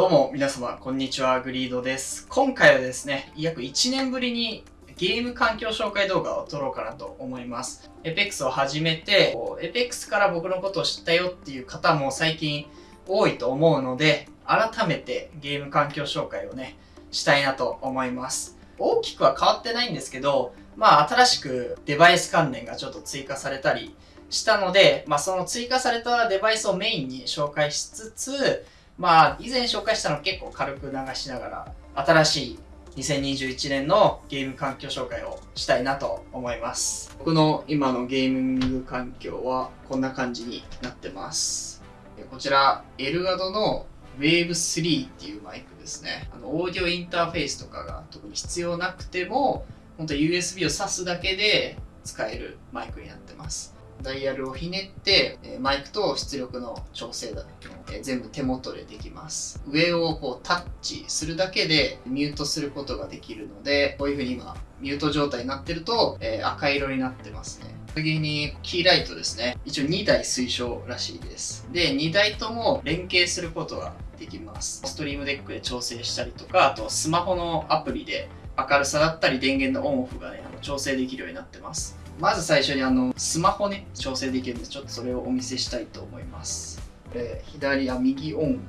どうも皆様こんにちはグリードです。今回はですね約1年ぶりにゲーム環境紹介動画を撮ろうかなと思います。APEX を始めて APEX から僕のことを知ったよっていう方も最近多いと思うので改めてゲーム環境紹介をねしたいなと思います。大きくは変わってないんですけどまあ新しくデバイス関連がちょっと追加されたりしたので、まあその追加されたデバイスをメインに紹介しつつ、まあ以前紹介したの結構軽く流しながら、新しい2021年のゲーム環境紹介をしたいなと思います。僕の今のゲーミング環境はこんな感じになってます。こちら、エルガドの Wave3 っていうマイクですね。あの、オーディオインターフェースとかが特に必要なくても、本当 USB を挿すだけで使えるマイクになってます。ダイヤルをひねって、えマイクと出力の調整だ、え全部手元でできます。上をこうタッチするだけでミュートすることができるので、こういう風に今ミュート状態になってると、え赤色になってますね。次にキーライトですね。一応2台推奨らしいです。で、2台とも連携することができます。ストリームデックで調整したりとか、あとスマホのアプリで明るさだったり電源のオンオフがね、調整できるようになってます。まず最初にあの、スマホね、調整できるんで、ちょっとそれをお見せしたいと思います。え左、あ、右オン、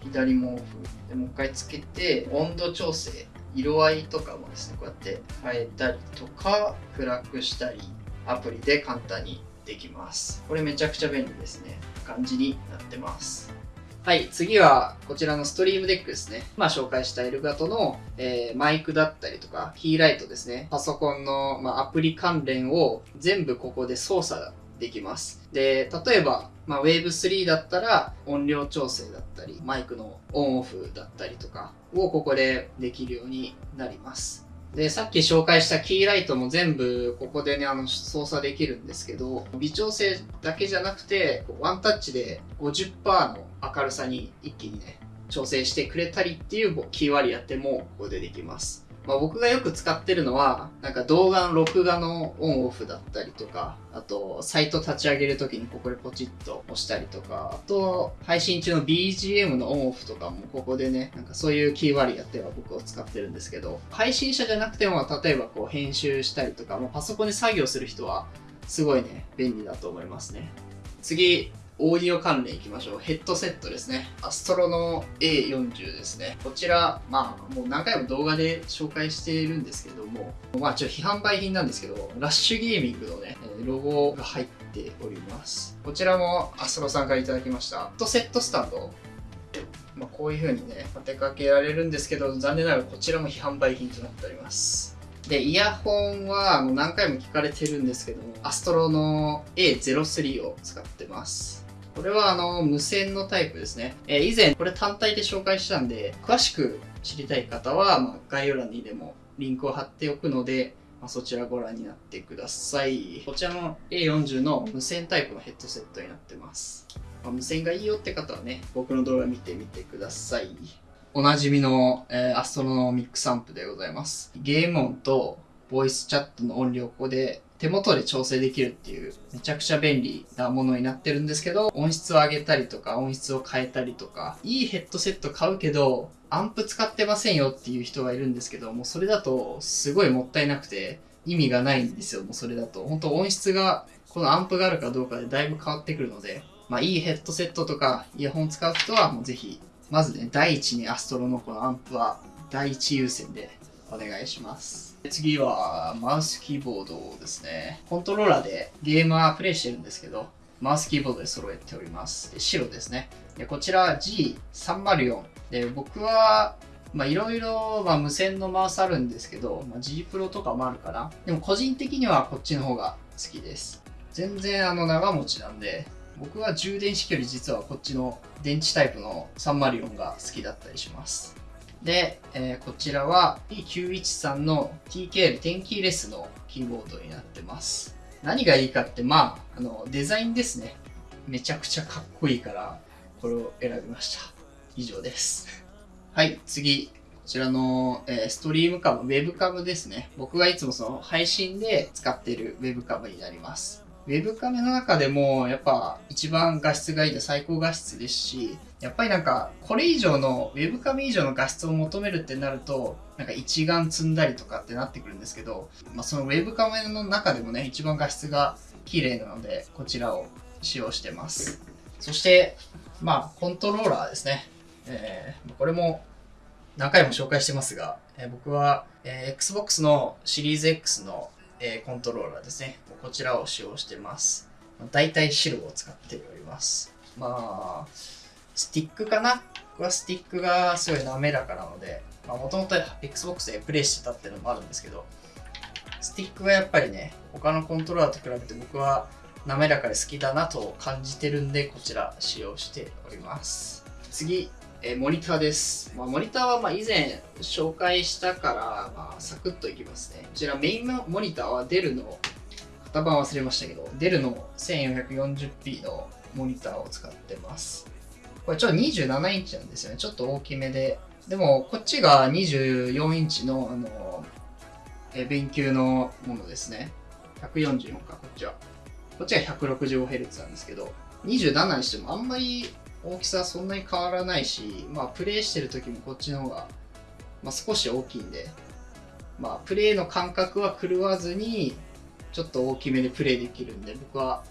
左もオフ。で、もう一回つけて、温度調整、色合いとかもですね、こうやって変えたりとか、暗くしたり、アプリで簡単にできます。これめちゃくちゃ便利ですね。感じになってます。はい、次はこちらのストリームデックですね。まあ紹介したエルガトの、えー、マイクだったりとか、キーライトですね。パソコンの、まあ、アプリ関連を全部ここで操作できます。で、例えば、まあ、Wave3 だったら音量調整だったり、マイクのオンオフだったりとかをここでできるようになります。で、さっき紹介したキーライトも全部ここでね、あの、操作できるんですけど、微調整だけじゃなくて、ワンタッチで50%の明るさに一気にね、調整してくれたりっていうキー割りやってもここでできます。まあ、僕がよく使ってるのは、なんか動画の録画のオンオフだったりとか、あと、サイト立ち上げるときにここでポチッと押したりとか、あと、配信中の BGM のオンオフとかもここでね、なんかそういうキー割りやっては僕を使ってるんですけど、配信者じゃなくても、例えばこう編集したりとか、まあ、パソコンで作業する人は、すごいね、便利だと思いますね。次、オーディオ関連いきましょう。ヘッドセットですね。アストロの A40 ですね。こちら、まあ、もう何回も動画で紹介しているんですけども、まあ、ちょっと批判売品なんですけど、ラッシュゲーミングのね、ロゴが入っております。こちらもアストロさんから頂きました。ヘッドセットスタンド。まあ、こういう風にね、立てかけられるんですけど、残念ながらこちらも批判売品となっております。で、イヤホンはもう何回も聞かれてるんですけども、アストロの A03 を使ってます。これはあの、無線のタイプですね。えー、以前これ単体で紹介したんで、詳しく知りたい方は、まあ、概要欄にでもリンクを貼っておくので、まあ、そちらご覧になってください。こちらの A40 の無線タイプのヘッドセットになってます。まあ、無線がいいよって方はね、僕の動画見てみてください。おなじみの、えー、アストロのミックスアンプでございます。ゲーム音とボイスチャットの音量ここで手元で調整できるっていうめちゃくちゃ便利なものになってるんですけど、音質を上げたりとか音質を変えたりとか、いいヘッドセット買うけど、アンプ使ってませんよっていう人がいるんですけど、もうそれだとすごいもったいなくて意味がないんですよ、もうそれだと。本当音質が、このアンプがあるかどうかでだいぶ変わってくるので、まあいいヘッドセットとかイヤホン使う人はもうぜひ、まずね、第一にアストロのこのアンプは第一優先でお願いします。次は、マウスキーボードですね。コントローラーでゲームはプレイしてるんですけど、マウスキーボードで揃えております。で白ですね。でこちら G304。で僕は、まあいろいろ、ま無線のマウスあるんですけど、まあ、G Pro とかもあるかな。でも個人的にはこっちの方が好きです。全然あの長持ちなんで、僕は充電式より実はこっちの電池タイプの304が好きだったりします。で、えー、こちらは P913 の TKL テンキーレスのキーボードになってます。何がいいかって、まあ、あの、デザインですね。めちゃくちゃかっこいいから、これを選びました。以上です。はい、次。こちらの、えー、ストリームカム、ウェブカムですね。僕がいつもその配信で使っているウェブカムになります。ウェブカメの中でもやっぱ一番画質がいいの最高画質ですし、やっぱりなんかこれ以上のウェブカメ以上の画質を求めるってなると、なんか一眼積んだりとかってなってくるんですけど、まあ、そのウェブカメの中でもね、一番画質が綺麗なので、こちらを使用してます。そして、まあ、コントローラーですね。えー、これも何回も紹介してますが、えー、僕は、えー、Xbox のシリーズ X のえー、コントローラーですね。こちらを使用してます。大体白を使っております。まあ、スティックかな？僕はスティックがすごい滑らかなので、もともと Xbox でプレイしてたっていうのもあるんですけど、スティックがやっぱりね、他のコントローラーと比べて僕は滑らかで好きだなと感じてるんで、こちら使用しております。次、えモニターです。まあ、モニターはま以前紹介したから、まあ、サクッといきますね。こちらメインモニターはデルの、型番忘れましたけど、デルの 1440p のモニターを使ってます。これちょっと27インチなんですよね。ちょっと大きめで。でも、こっちが24インチの、あの、え勉強のものですね。144か、こっちは。こっちが 165Hz なんですけど、27にしてもあんまり大きさはそんなに変わらないし、まあ、プレイしてる時もこっちの方が、まあ、少し大きいんで、まあ、プレイの感覚は狂わずに、ちょっと大きめでプレイできるんで、僕は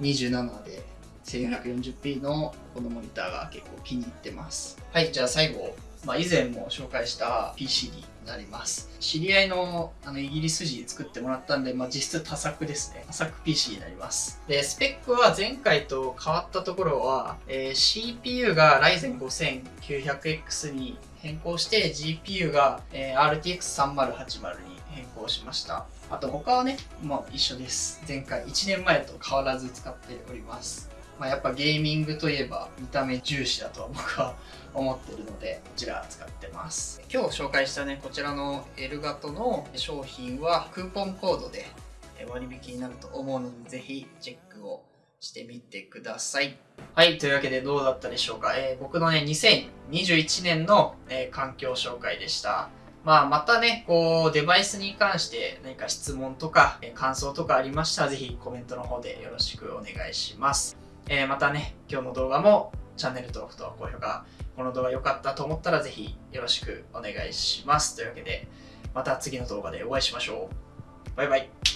27で 1440p のこのモニターが結構気に入ってます。はい、じゃあ最後、まあ、以前も紹介した PC になります。知り合いのあのイギリス人作ってもらったんで、まあ、実質多作ですね。多作 PC になります。で、スペックは前回と変わったところは、えー、CPU が Ryzen 5900X に変更して GPU が、えー、RTX3080 に変更しました。あと他はね、もう一緒です。前回1年前と変わらず使っております。まあ、やっぱゲーミングといえば見た目重視だとは僕は思ってるのでこちら使ってます。今日紹介したねこちらのエルガトの商品はクーポンコードで割引になると思うのでぜひチェックをしてみてください。はいというわけでどうだったでしょうか、えー、僕のね2021年の、えー、環境紹介でした。まあ、またね、こう、デバイスに関して何か質問とか、感想とかありましたら、ぜひコメントの方でよろしくお願いします。えー、またね、今日の動画もチャンネル登録と高評価、この動画良かったと思ったらぜひよろしくお願いします。というわけで、また次の動画でお会いしましょう。バイバイ。